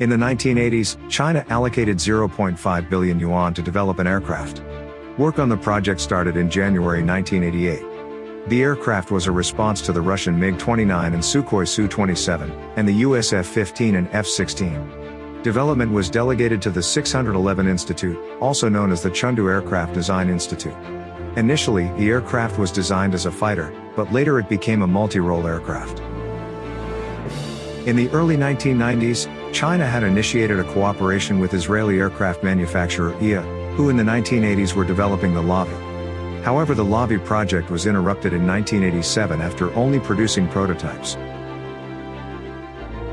In the 1980s, China allocated 0.5 billion yuan to develop an aircraft. Work on the project started in January 1988. The aircraft was a response to the Russian MiG-29 and Sukhoi Su-27, and the US F-15 and F-16. Development was delegated to the 611 Institute, also known as the Chengdu Aircraft Design Institute. Initially, the aircraft was designed as a fighter, but later it became a multi-role aircraft. In the early 1990s, China had initiated a cooperation with Israeli aircraft manufacturer IA, who in the 1980s were developing the Lavi. However the Lavi project was interrupted in 1987 after only producing prototypes.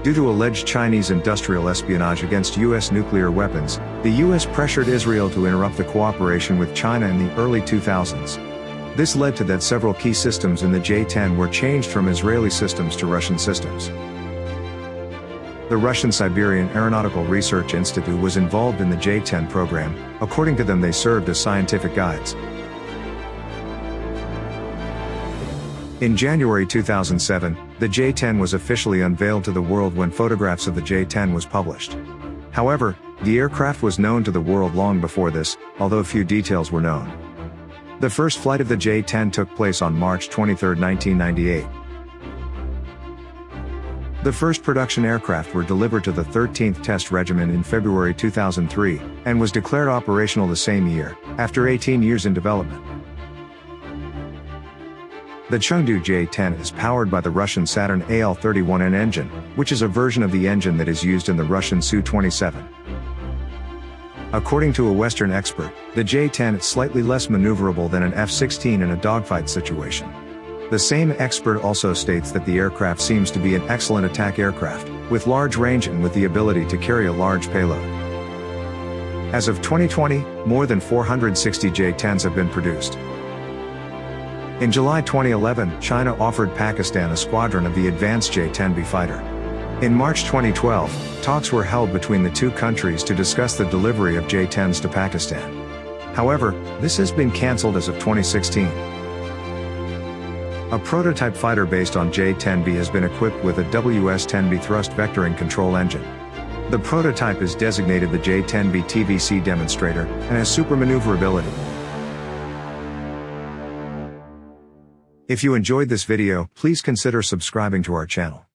Due to alleged Chinese industrial espionage against U.S. nuclear weapons, the U.S. pressured Israel to interrupt the cooperation with China in the early 2000s. This led to that several key systems in the J-10 were changed from Israeli systems to Russian systems. The Russian Siberian Aeronautical Research Institute was involved in the J-10 program, according to them they served as scientific guides. In January 2007, the J-10 was officially unveiled to the world when photographs of the J-10 was published. However, the aircraft was known to the world long before this, although few details were known. The first flight of the J-10 took place on March 23, 1998. The first production aircraft were delivered to the 13th Test Regiment in February 2003, and was declared operational the same year, after 18 years in development. The Chengdu J-10 is powered by the Russian Saturn AL-31N engine, which is a version of the engine that is used in the Russian Su-27. According to a Western expert, the J-10 is slightly less maneuverable than an F-16 in a dogfight situation. The same expert also states that the aircraft seems to be an excellent attack aircraft, with large range and with the ability to carry a large payload. As of 2020, more than 460 J-10s have been produced. In July 2011, China offered Pakistan a squadron of the advanced J-10B fighter. In March 2012, talks were held between the two countries to discuss the delivery of J-10s to Pakistan. However, this has been cancelled as of 2016. A prototype fighter based on J-10B has been equipped with a WS-10B thrust vectoring control engine. The prototype is designated the J-10B TVC demonstrator, and has super maneuverability. If you enjoyed this video, please consider subscribing to our channel.